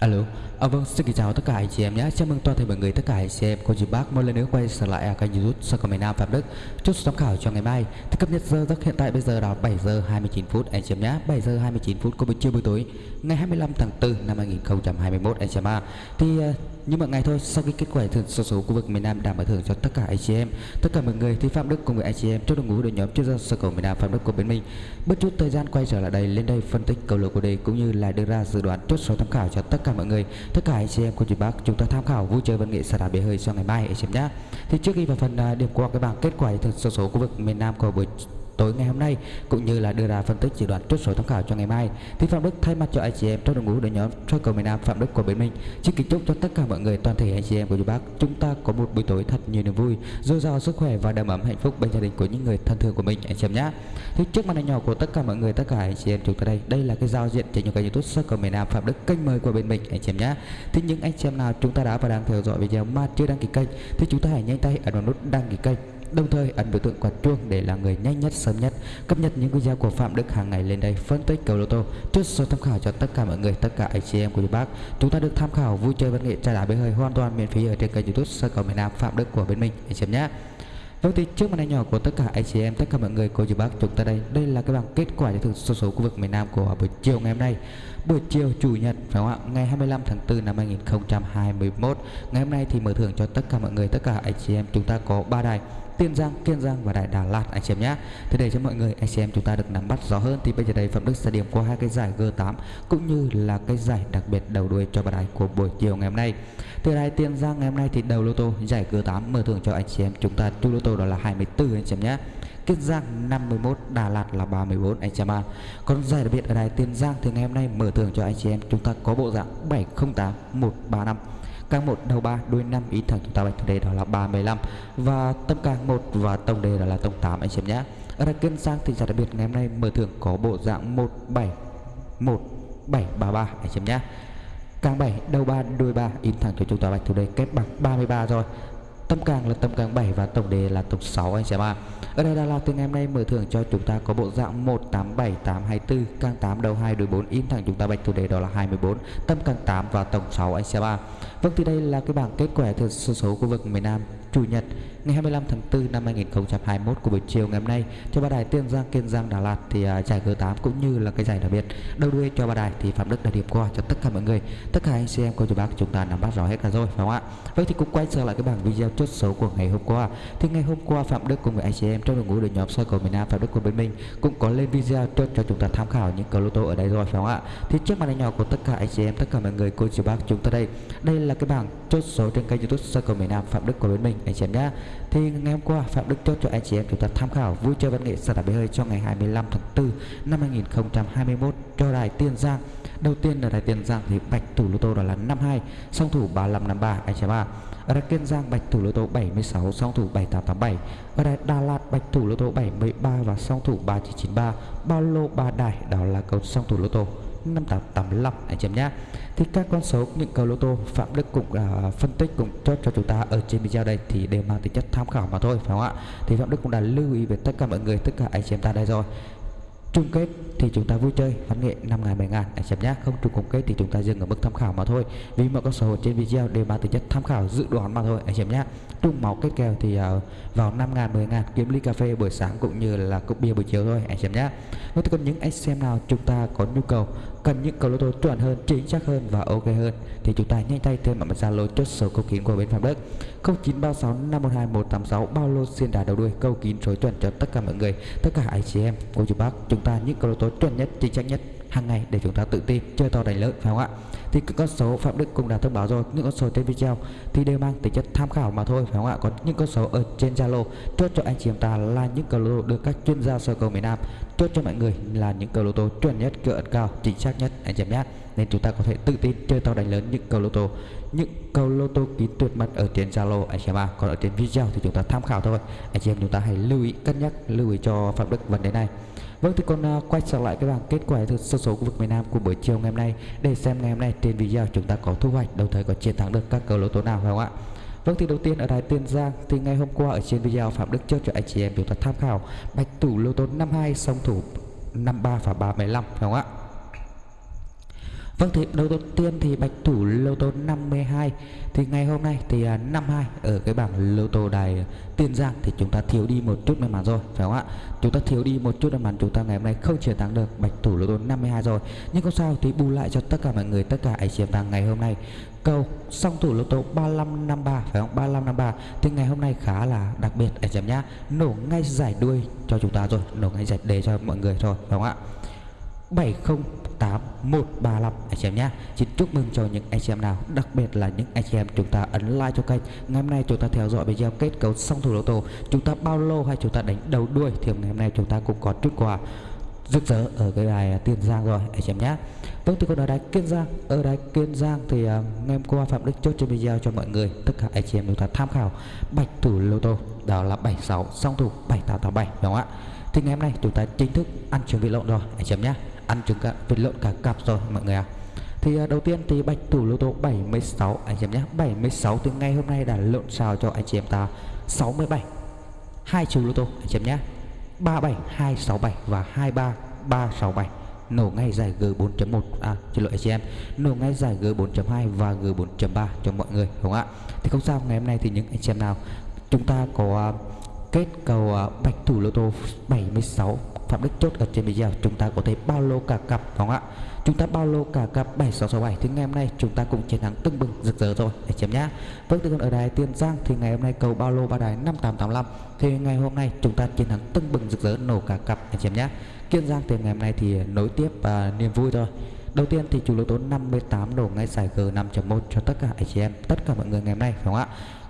Alo, à, vâng, xin kính chào tất cả anh chị em nhé. Chào mừng toàn thể mọi người tất cả anh chị em cô chú bác một lần nữa quay trở lại ở kênh YouTube Sơ Cầu miền Nam Phạm Đức. Chúc giám khảo cho ngày mai. Thì cập nhật giờ giấc hiện tại bây giờ là 7 giờ 29 phút anh chị em nhé. 7 giờ 29 phút của buổi trưa buổi tối ngày 25 tháng 4 năm 2021 anh chị em ạ. Thì ờ, như mọi ngày thôi, sau khi kết quả thưởng số số khu vực miền Nam đảm bảo thưởng cho tất cả anh chị em, tất cả mọi người thì Phạm Đức cùng với anh chị em trong đội ngũ đội nhóm chuyên gia Sơ Cầu miền Nam Phạm Đức của bên mình. Bất chút thời gian quay trở lại đây lên đây phân tích cầu lộc của đề cũng như là đưa ra dự đoán chốt số tham khảo cho tất cả mọi người tất cả anh chị em của chị bác chúng ta tham khảo vui chơi văn nghệ xả đá bể hơi cho ngày mai anh chị em nhé thì trước khi vào phần à, điểm qua cái bảng kết quả thực số số khu vực miền Nam của buổi tối ngày hôm nay, cũng như là đưa ra phân tích dự đoán chốt số tham khảo cho ngày mai. Thì phạm đức thay mặt cho anh chị em trong đội ngũ đội nhóm soi cầu miền nam phạm đức của bên mình xin kính chúc cho tất cả mọi người toàn thể anh chị em của chú bác chúng ta có một buổi tối thật nhiều niềm vui, dồi dào sức khỏe và đầm ấm hạnh phúc bên gia đình của những người thân thương của mình, anh chị em nhé. Thì trước màn hình nhỏ của tất cả mọi người, tất cả anh chị em chúng ta đây đây là cái giao diện trên những kênh youtube soi cầu miền nam phạm đức kênh mới của bên mình, anh chị em nhé. Thì những anh chị em nào chúng ta đã và đang theo dõi video mà chưa đăng ký kênh, thì chúng ta hãy nhanh tay ấn vào nút đăng ký kênh đồng thời ấn biểu tượng quả chuông để là người nhanh nhất sớm nhất cập nhật những video của Phạm Đức hàng ngày lên đây phân tích cầu lô tô. Trước số tham khảo cho tất cả mọi người tất cả anh chị em của bác. Chúng ta được tham khảo vui chơi văn nghệ trà đá bể hơi hoàn toàn miễn phí ở trên kênh youtube sơ cầu miền Nam Phạm Đức của bên mình. Anh chị em nhé. Vâng thì trước màn hình nhỏ của tất cả anh chị em, tất cả mọi người cô chú bác chúng ta đây, đây là cái bảng kết quả giải thưởng số số khu vực miền Nam của buổi chiều ngày hôm nay. Buổi chiều chủ nhật phải không ạ? Ngày 25 tháng 4 năm 2021. Ngày hôm nay thì mở thưởng cho tất cả mọi người, tất cả anh chị em. Chúng ta có ba đài. Tiền Giang, Kiên Giang và Đại Đà Lạt anh chị em nhé. Thế để cho mọi người anh chị em chúng ta được nắm bắt rõ hơn thì bây giờ đây Phạm Đức sẽ điểm qua hai cái giải G8 cũng như là cái giải đặc biệt đầu đuôi cho bài đài của buổi chiều ngày hôm nay. Từ đài Tiền Giang ngày hôm nay thì đầu lô tô giải G8 mở thưởng cho anh chị em chúng ta chu lô tô đó là 24 anh chị em nhé. Kiên Giang 51, Đà Lạt là 34 anh chị em ạ. Còn giải đặc biệt ở đài Tiền Giang thì ngày hôm nay mở thưởng cho anh chị em chúng ta có bộ dạng 708 135 càng 1 đầu 3 đuôi 5 ý thẳng chúng ta bạch đề đó là 35 và tâm càng 1 và tổng đề đó là tổng 8 anh chị em nhé. Ở đây kênh sang thì giải đặc biệt, ngày hôm nay mở thưởng có bộ dạng 171733 anh chị em nhé. Càng 7 đầu 3 đuôi 3 in thẳng cho chúng ta bạch thủ đề kết bằng 33 rồi tâm càng là tâm càng 7 và tổng đề là tổng 6 anh chị em ạ. Ở đây Đà Lạt từ ngày hôm nay mở thưởng cho chúng ta có bộ dạng 187824 càng 8 đầu 2 đuôi 4 in thẳng chúng ta bạch thủ đề đó là 24 tâm càng 8 và tổng 6 anh chị em ạ. Vâng thì đây là cái bảng kết quả thực số số khu vực miền Nam, Chủ nhật ngày 25 tháng 4 năm 2021 của buổi chiều ngày hôm nay cho ba đài Tiên Giang, Kiên Giang, Đà Lạt thì uh, giải G8 cũng như là cái giải đặc biệt. Đầu đuôi cho ba đài thì Phạm Đức đã điểm qua cho tất cả mọi người. Tất cả anh chị em cô chú bác chúng ta nắm bắt rõ hết cả rồi phải không ạ? Vậy thì cũng quay trở lại cái bảng video chốt số của ngày hôm qua. Thì ngày hôm qua Phạm Đức cùng với anh chị em trong đội ngũ đội nhóm soi cầu miền Nam Phạm Đức của bên mình cũng có lên video chốt cho chúng ta tham khảo những cầu lô tô ở đây rồi phải không ạ? Thì trước màn hình nhỏ của tất cả anh chị em tất cả mọi người cô chú bác chúng ta đây. Đây là cái bảng chốt số trên kênh youtube soi cầu miền Nam Phạm Đức của bên mình anh chị em nhé thì ngày hôm qua Phạm Đức chốt cho anh chị em chúng ta tham khảo vui chơi văn nghệ sân đá bể hơi cho ngày 25 tháng 4 năm 2021 cho đài Tiên Giang. Đầu tiên là đài Tiên Giang thì bạch thủ lô tô đó là 52, song thủ 3553 anh chị em ạ. Ở đài Kiên Giang bạch thủ lô tô 76, song thủ 7887. Ở đài Đà Lạt bạch thủ lô tô 73 và song thủ 3993. Bao lô ba đài đó là cầu song thủ lô tô 5885 anh chị em nhé. Thì các con số những cầu lô tô Phạm Đức cũng uh, phân tích cũng cho cho chúng ta ở trên video đây thì đều mang tính chất tham khảo mà thôi phải không ạ? Thì Phạm Đức cũng đã lưu ý về tất cả mọi người tất cả anh chị em ta đây rồi chung kết thì chúng ta vui chơi văn nghệ 5 ngàn 7 ngàn. Anh chị nhé không chung kết thì chúng ta dừng ở mức tham khảo mà thôi. Vì mọi con số trên video đều mang tính chất tham khảo dự đoán mà thôi. Anh chị nhé chung máu kết kèo thì uh, vào 5 ngàn 10 ngàn kiếm ly cà phê buổi sáng cũng như là cốc bia buổi chiều thôi. Anh chị nhé nếu cần những anh xem nào chúng ta có nhu cầu cần những cầu lô tô chuẩn hơn chính xác hơn và ok hơn thì chúng ta nhanh tay thêm mạng zalo chốt số câu kín của bên phạm đức. 0936 512 186 bao lô xiên đà đầu đuôi câu kín số chuẩn cho tất cả mọi người tất cả anh chị em cô chú bác chúng ta những cầu lô tối chuẩn nhất, chính xác nhất hàng ngày để chúng ta tự tin, chơi to đánh lớn, phải không ạ? Thì các con số phạm đức cũng đã thông báo rồi, những con số trên video thì đều mang tính chất tham khảo mà thôi, phải không ạ? Còn những con số ở trên zalo, chốt cho anh chị em ta là những cầu lô được các chuyên gia sơ cầu miền nam. Chốt cho mọi người là những cầu lô tô chuẩn nhất cỡ ẩn cao, chính xác nhất, anh chị em nhé. Nên chúng ta có thể tự tin chơi to đánh lớn những cầu lô tô. Những cầu lô tô kín tuyệt mật ở trên zalo, anh chị em à còn ở trên video thì chúng ta tham khảo thôi. Anh chị em chúng ta hãy lưu ý cân nhắc, lưu ý cho phạm đức vấn đề này. Vâng thì con uh, quay trở lại cái bảng kết quả thực số số khu vực miền Nam của buổi chiều ngày hôm nay để xem ngày hôm nay trên video chúng ta có thu hoạch đồng thời có chiến thắng được các cầu lô tô nào phải không ạ? Vâng thì đầu tiên ở đài Tiên Giang thì ngày hôm qua ở trên video Phạm Đức chốt cho anh chị em chúng ta tham khảo bạch thủ lô tô 52 song thủ 53 và 315 phải không ạ? Vâng thì đầu tiên thì bạch thủ lô tô 52 thì ngày hôm nay thì à, 52 ở cái bảng lô tô đài Tiền Giang thì chúng ta thiếu đi một chút may mắn rồi phải không ạ? Chúng ta thiếu đi một chút may mắn chúng ta ngày hôm nay không chiến thắng được bạch thủ lô tô 52 rồi. Nhưng không sao thì bù lại cho tất cả mọi người tất cả anh chị em đang ngày hôm nay. Câu song thủ lô tô 3553 phải không? 3553 thì ngày hôm nay khá là đặc biệt anh chị em nhá. Nổ ngay giải đuôi cho chúng ta rồi nổ ngay giải đề cho mọi người rồi phải không ạ? 708135 anh chị em nhé. Xin chúc mừng cho những anh chị em nào Đặc biệt là những anh chị em chúng ta ấn like cho kênh. Ngày hôm nay chúng ta theo dõi video kết cấu song thủ lô tô. Chúng ta bao lô hay chúng ta đánh đầu đuôi Thì ngày hôm nay chúng ta cũng có chút quà rực rỡ ở cái đài Tiền Giang rồi anh chị em nhé. Vâng thì còn ở đài Kiên Giang. Ở đài Kiên Giang thì uh, ngày hôm qua Phạm Đức chốt trên video cho mọi người Tất cả anh chị em chúng ta tham khảo Bạch thủ lô tô. Đó là 76 song thủ 7887 đúng không ạ? Thì ngày hôm nay chúng ta chính thức ăn chuẩn bị lộn rồi anh chị em nhé ăn trứng cả, vịt lộn cả cặp rồi, mọi người ạ. À. thì đầu tiên thì bạch thủ lô tô 76 anh chị em nhé 76 thì ngày hôm nay đã lộn xào cho anh chị em ta 67 hai chú lô tô, anh chị em nhé 37 267 và 23 367 nổ ngay giải G4.1 à xin lỗi anh chị em, nổ ngay giải G4.2 và G4.3 cho mọi người, đúng không ạ? Thì không sao, ngày hôm nay thì những anh chị em nào, chúng ta có à, kết cầu à, bạch thủ lô tô 76 Phạm Đức chốt ở trên video chúng ta có thể bao lô cả cặp đúng không ạ? Chúng ta bao lô cả cặp 7667 thì ngày hôm nay chúng ta cũng chiến thắng tưng bừng rực rỡ rồi. Để chém nhá. Vâng từ còn ở đài Tiền Giang thì ngày hôm nay cầu bao lô ba đài 5885 thì ngày hôm nay chúng ta chiến thắng tưng bừng rực rỡ nổ cả cặp. Để chém nhá. Kiên Giang thì ngày hôm nay thì nối tiếp và niềm vui thôi Đầu tiên thì chủ lô tô 58 đổ ngay giải G5.1 cho tất cả anh chị em, tất cả mọi người ngày hôm nay phải không ạ?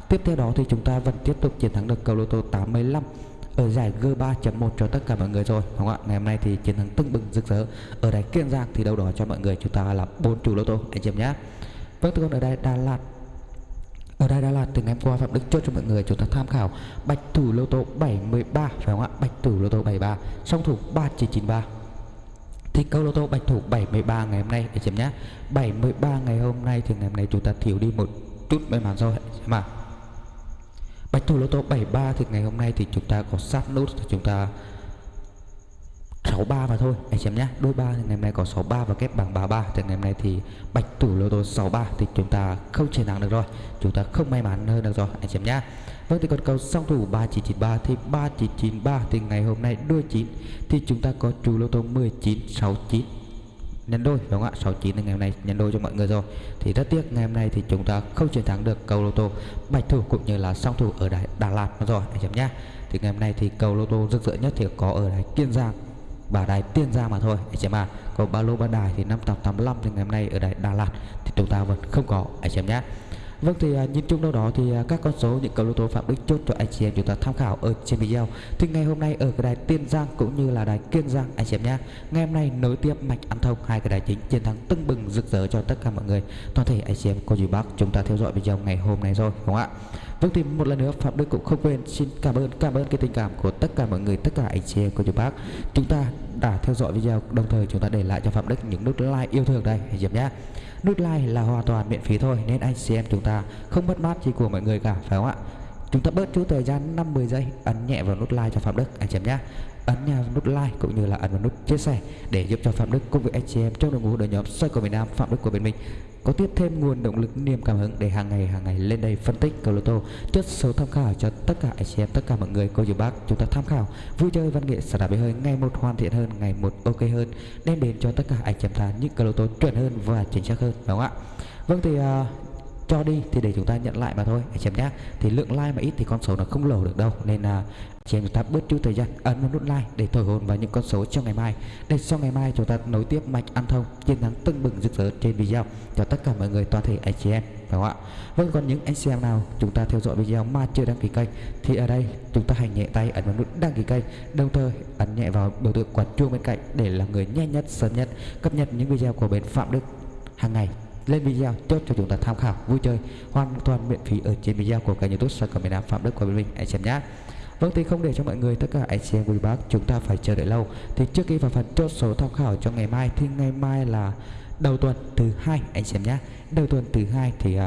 Tiếp theo đó thì chúng ta vẫn tiếp tục chiến thắng được cầu lô tô 85 ở giải G3.1 cho tất cả mọi người rồi đúng không ạ? Ngày hôm nay thì chiến thắng tưng bừng rực rỡ. Ở đài Kiên Giang thì đâu đó cho mọi người chúng ta là bốn chủ lô tô anh chị em nhé. Vâng, còn ở đây Đà Lạt ở đây Đà Lạt từ ngày hôm qua Phạm Đức chốt cho mọi người chúng ta tham khảo bạch thủ lô tô 73 phải không ạ? Bạch thủ lô tô 73, song thủ 3993 thì câu lô tô bạch thủ 73 ngày hôm nay anh chị em nhé 73 ngày hôm nay thì ngày hôm nay chúng ta thiếu đi một chút may mắn rồi mà Bạch thủ lô tô 73 thì ngày hôm nay thì chúng ta có sát nút thì chúng ta 63 mà thôi, anh xem nhé. Đôi ba thì ngày hôm nay có 63 và kép bằng 33 thì ngày hôm nay thì bạch thủ lô tô 63 thì chúng ta không chiến thắng được rồi. Chúng ta không may mắn hơn được rồi, anh xem nhé. Vâng thì còn cầu song thủ 3993 thì 3993 thì ngày hôm nay đôi 9 thì chúng ta có chủ lô tô 1969 nhân đôi đúng không ạ? 69 là ngày hôm nay nhân đôi cho mọi người rồi. Thì rất tiếc, ngày hôm nay thì chúng ta không chiến thắng được cầu lô tô bạch thủ cũng như là song thủ ở đài Đà Lạt rồi, anh em nhá thì ngày hôm nay thì cầu lô tô rực rỡ nhất thì có ở đài Kiên Giang, và đài Tiên Giang mà thôi, anh em ạ. Còn ba lô ba đài thì 5885 thì ngày hôm nay ở đài Đà Lạt thì chúng ta vẫn không có, anh em nhé. Vâng thì à, nhìn chung đâu đó thì à, các con số những cầu lô tô Phạm Đức chốt cho anh chị em chúng ta tham khảo ở trên video. Thì ngày hôm nay ở cái đài Tiên Giang cũng như là đài Kiên Giang anh chị em nhé. Ngày hôm nay nối tiếp mạch ăn thông hai cái đài chính chiến thắng tưng bừng rực rỡ cho tất cả mọi người. Toàn thể anh chị em cô chú bác chúng ta theo dõi video ngày hôm nay rồi đúng không ạ? Vâng thì một lần nữa Phạm Đức cũng không quên xin cảm ơn cảm ơn cái tình cảm của tất cả mọi người tất cả anh chị em cô chú bác chúng ta đã theo dõi video, đồng thời chúng ta để lại cho Phạm Đức những nút like yêu thương đây anh chị em nhé. Nút like là hoàn toàn miễn phí thôi, nên anh chị em chúng ta không mất mát gì của mọi người cả, phải không ạ? Chúng ta bớt chút thời gian 5-10 giây, ấn nhẹ vào nút like cho Phạm Đức, anh chị em nhé ấn nút like cũng như là ấn vào nút chia sẻ để giúp cho Phạm Đức cùng với anh chị em trong đội ngũ đội nhóm xoay của miền Nam Phạm Đức của bên mình có tiếp thêm nguồn động lực niềm cảm hứng để hàng ngày hàng ngày lên đây phân tích cầu lô tô chốt số tham khảo cho tất cả anh chị em tất cả mọi người cô chú bác chúng ta tham khảo. Vui chơi văn nghệ xả đạp hơi ngày một hoàn thiện hơn ngày một ok hơn đem đến cho tất cả anh chị em ta những cầu lô tô chuẩn hơn và chính xác hơn đúng không ạ? Vâng thì uh, cho đi thì để chúng ta nhận lại mà thôi. Anh chị em nhé thì lượng like mà ít thì con số nó không lầu được đâu. Nên là chị em chúng ta bớt chút thời gian, ấn vào nút like để thổi hồn vào những con số trong ngày mai. Để sau ngày mai chúng ta nối tiếp mạch ăn thông, chiến thắng tưng bừng rực rỡ trên video cho tất cả mọi người, toàn thể anh chị em, phải không ạ? Vâng còn những anh chị em nào chúng ta theo dõi video mà chưa đăng ký kênh thì ở đây chúng ta hành nhẹ tay ấn vào nút đăng ký kênh, đồng thời ấn nhẹ vào biểu tượng quả chuông bên cạnh để là người nhanh nhất, sớm nhất cập nhật những video của bên phạm đức hàng ngày lên video chốt cho chúng ta tham khảo vui chơi hoàn toàn miễn phí ở trên video của kênh youtube soi của miền nam phạm đức của bên mình anh xem nhé Vâng thì không để cho mọi người tất cả anh chị em quý bác chúng ta phải chờ đợi lâu. Thì trước khi vào phần chốt số tham khảo cho ngày mai thì ngày mai là đầu tuần thứ hai anh xem nhé đầu tuần thứ hai thì uh,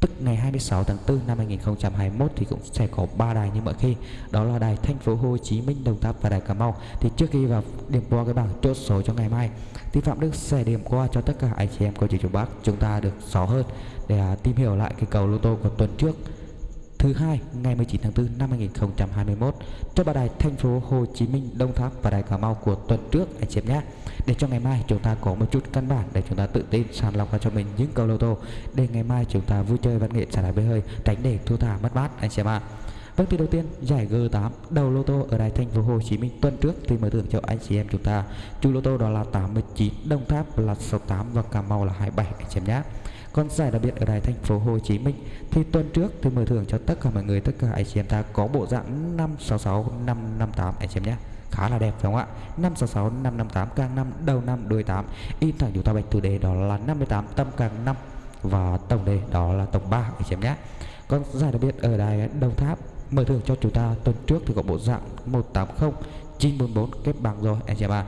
tức ngày 26 tháng 4 năm 2021 thì cũng sẽ có ba đài như mọi khi. Đó là đài thành phố Hồ Chí Minh, Đồng Tháp và đài Cà Mau. Thì trước khi vào điểm qua cái bảng chốt số cho ngày mai, thì Phạm Đức sẽ điểm qua cho tất cả anh chị em cô chú chú bác. Chúng ta được rõ hơn để à, tìm hiểu lại cái cầu lô tô của tuần trước thứ hai ngày 19 tháng 4 năm 2021 cho ba đài thành phố Hồ Chí Minh, Đông Tháp và đài Cà Mau của tuần trước anh chị em nhé. Để cho ngày mai chúng ta có một chút căn bản để chúng ta tự tin sàng lọc ra cho mình những cầu lô tô để ngày mai chúng ta vui chơi văn nghệ trả lại với hơi tránh để thua thả mất mát anh chị em ạ. Vâng thì đầu tiên giải G8 đầu lô tô ở đài thành phố Hồ Chí Minh tuần trước thì mở thưởng cho anh chị em chúng ta. Chủ lô tô đó là 89, Đông Tháp là 68 và Cà Mau là 27 anh chị em nhé. Còn giải đặc biệt ở đài thành phố Hồ Chí Minh. Thì tuần trước tôi mở thưởng cho tất cả mọi người, tất cả anh chị em ta có bộ dạng 566 558 anh chị em nhé. Khá là đẹp, phải không ạ? 566 558 càng năm, đầu năm, đuôi 8 in thẳng chúng ta bạch chủ đề đó là 58 tâm càng năm. Và tổng đề đó là tổng 3 anh chị em nhé. Còn giải đặc biệt ở đài Đồng Tháp, mở thưởng cho chúng ta tuần trước thì có bộ dạng 180 944 kết bằng rồi, anh chị em ạ.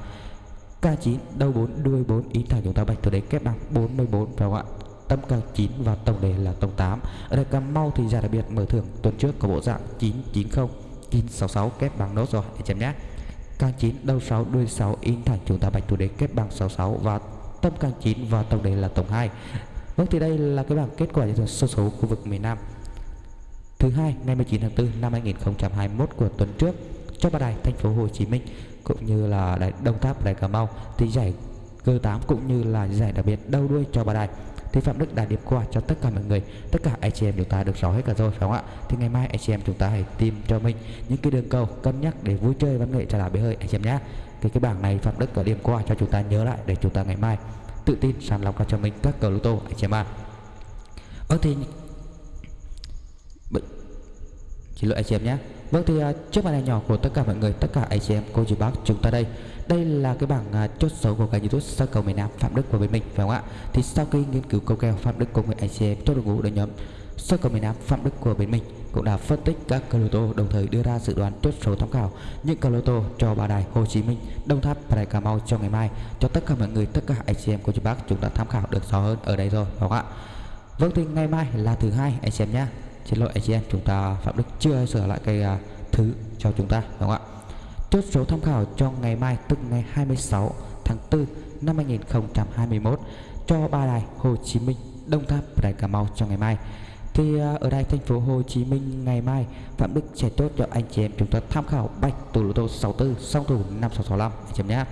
K9 đầu 4 đuôi 4 in thẳng chúng ta bạch từ đấy kết bằng 44 phải không ạ? Tâm càng 9 và tổng đề là tổng 8 ở đây Cà Mau thì giải đặc biệt mở thưởng tuần trước có bộ dạng 990 966 kép bằng nốt rồi anh chị em nhé. Càng 9 đầu 6 đuôi 6 in thẳng chúng ta bạch thủ đế kép bằng 66 và tâm càng 9 và tổng đề là tổng 2 Vâng thì đây là cái bảng kết quả giải thưởng số số khu vực miền Nam. Thứ hai, ngày 19 tháng 4 năm 2021 của tuần trước, cho ba đài thành phố Hồ Chí Minh cũng như là đài Đông Tháp, đài Cà Mau thì giải G8 cũng như là giải đặc biệt đầu đuôi cho ba đài thì Phạm Đức đã điểm qua cho tất cả mọi người. Tất cả anh chị em chúng ta được rõ hết cả rồi, phải không ạ? Thì ngày mai anh chị em chúng ta hãy tìm cho mình những cái đường cầu cân nhắc để vui chơi văn nghệ trả lại bể hơi, anh chị em nhé cái cái bảng này Phạm Đức có điểm qua cho chúng ta nhớ lại để chúng ta ngày mai tự tin sàng lọc ra cho mình các cầu lô tô, anh chị em ạ. Vâng thì xin lỗi, anh chị em nhé vâng thì uh, trước màn hình nhỏ của tất cả mọi người tất cả anh chị em cô chú bác chúng ta đây đây là cái bảng uh, chốt số của kênh youtube sơ cầu miền nam phạm đức của bên mình phải không ạ? Thì sau khi nghiên cứu câu kèo phạm đức cùng với anh chị em chốt đội ngũ đội nhóm sơ cầu miền nam phạm đức của bên mình cũng đã phân tích các cầu lô tô đồng thời đưa ra dự đoán chốt số tham khảo những cầu lô tô cho ba đài Hồ Chí Minh, Đông Tháp và đài Cà Mau cho ngày mai. Cho tất cả mọi người tất cả anh chị em cô chú bác chúng ta tham khảo được rõ hơn ở đây rồi phải không ạ? Vâng thì ngày mai là thứ hai anh chị em nhé xin lỗi anh chị em chúng ta phạm đức chưa sửa lại cái uh, thứ cho chúng ta đúng không ạ? Chốt số tham khảo cho ngày mai tức ngày 26 tháng 4 năm 2021 cho ba đài Hồ Chí Minh Đông Tháp và đài Cà Mau trong ngày mai. Thì uh, ở đây thành phố Hồ Chí Minh ngày mai Phạm Đức sẽ tốt cho anh chị em chúng ta tham khảo bạch thủ lô tô 64 song thủ 5665 anh chị em nhé.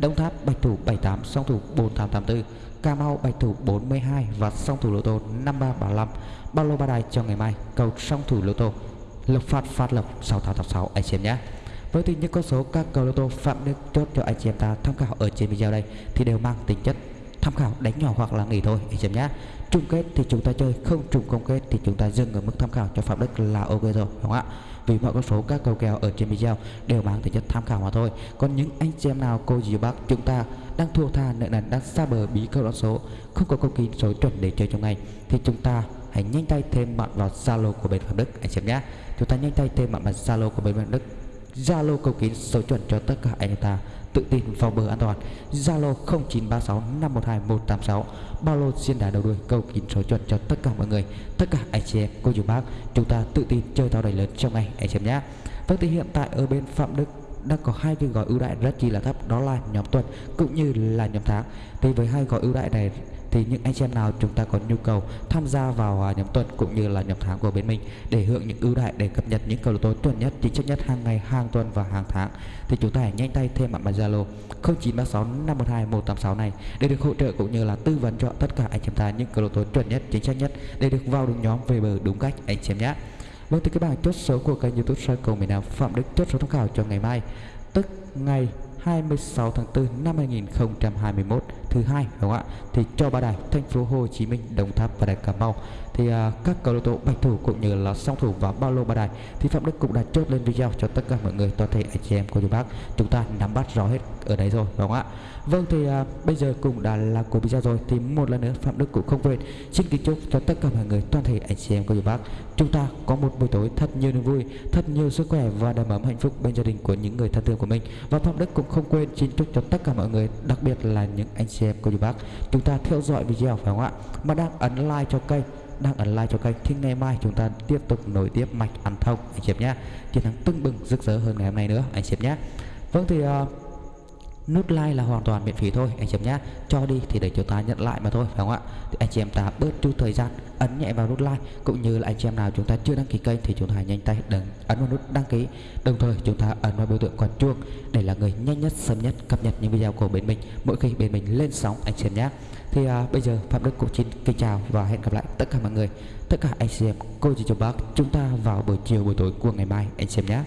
Đông Tháp bạch thủ 78 song thủ 4884 Cà Mau bạch thủ 42 và song thủ lô tô 5335 bao lô ba đài cho ngày mai, cầu song thủ lô tô. Lộc phát phát lộc 6886 anh chị em nhé. Với tình những con số các cầu lô tô phạm nên chốt cho anh chị em ta, tham khảo ở trên video đây thì đều mang tính chất tham khảo, đánh nhỏ hoặc là nghỉ thôi. Anh chị em nhé chung kết thì chúng ta chơi, không trùng công kết thì chúng ta dừng ở mức tham khảo cho phạm đức là ok rồi, đúng không ạ? Vì mọi con số các cầu kèo ở trên video đều mang tính chất tham khảo mà thôi. Còn những anh chị em nào, cô dì bác chúng ta đang thua tha, nợ nần, đang xa bờ bí câu đoán số, không có câu kín số chuẩn để chơi trong ngày, thì chúng ta hãy nhanh tay thêm bạn vào zalo của bên phạm đức. Anh chị em nhé chúng ta nhanh tay thêm bạn vào zalo của bên phạm đức. Zalo cầu kín số chuẩn cho tất cả anh ta tự tin vào bờ an toàn. Zalo 0936 512 186 bao lô xiên đá đầu đuôi, câu kín số chuẩn cho tất cả mọi người. Tất cả anh chị em, cô chú bác, chúng ta tự tin chơi tàu đầy lớn trong ngày, anh chị em nhé. Vâng thì hiện tại ở bên phạm đức đang có hai cái gói ưu đãi rất chi là thấp, đó là nhóm tuần cũng như là nhóm tháng. Thì với hai gói ưu đãi này thì những anh chị em nào chúng ta có nhu cầu tham gia vào à, nhóm tuần cũng như là nhóm tháng của bên mình để hưởng những ưu đãi để cập nhật những cầu lô tô chuẩn nhất chính xác nhất hàng ngày hàng tuần và hàng tháng thì chúng ta hãy nhanh tay thêm mạng bài Zalo 0936 512 186 này để được hỗ trợ cũng như là tư vấn cho tất cả anh chị em ta những cầu lô tô chuẩn nhất chính xác nhất để được vào đúng nhóm về bờ đúng cách anh chị em nhé. Vâng thì các bạn, chốt số của kênh youtube soi cầu miền Nam Phạm Đức chốt số tham khảo cho ngày mai Tức ngày 26 tháng 4 năm 2021 thứ hai, đúng không ạ? Thì cho ba đài, thành phố Hồ Chí Minh, Đồng Tháp và đài Cà Mau thì uh, các cầu thủ bạch thủ cũng như là song thủ và bao lô ba đài thì Phạm Đức cũng đã chốt lên video cho tất cả mọi người toàn thể anh chị em cô chú bác chúng ta nắm bắt rõ hết ở đấy rồi đúng không ạ? Vâng thì uh, bây giờ cũng đã là cuối video rồi thì một lần nữa Phạm Đức cũng không quên xin kính chúc cho tất cả mọi người toàn thể anh chị em cô chú bác chúng ta có một buổi tối thật nhiều niềm vui thật nhiều sức khỏe và đầm ấm hạnh phúc bên gia đình của những người thân thương của mình. Và Phạm Đức cũng không quên xin chúc cho tất cả mọi người đặc biệt là những anh chị em cô chú bác chúng ta theo dõi video phải không ạ? Mà đang ấn like cho kênh đang ấn like cho kênh thì ngày mai. Chúng ta tiếp tục nối tiếp mạch ăn thông anh chị em nhé. Chiến thắng tưng bừng rực rỡ hơn ngày hôm nay nữa anh chị em nhé. Vâng thì uh, nút like là hoàn toàn miễn phí thôi anh chị em nhé cho đi thì để chúng ta nhận lại mà thôi phải không ạ? Thì anh chị em ta bớt chút thời gian ấn nhẹ vào nút like cũng như là anh chị em nào chúng ta chưa đăng ký kênh thì chúng ta nhanh tay đừng ấn vào nút đăng ký. Đồng thời chúng ta ấn vào biểu tượng quả chuông để là người nhanh nhất sớm nhất cập nhật những video của bên mình. Mỗi khi bên mình lên sóng anh chị em nhé thì à, bây giờ phạm đức cũng xin kính chào và hẹn gặp lại tất cả mọi người. Tất cả anh chị em cô chị chú bác chúng ta vào buổi chiều buổi tối của ngày mai anh chị em nhé